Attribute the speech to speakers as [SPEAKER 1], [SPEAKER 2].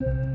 [SPEAKER 1] you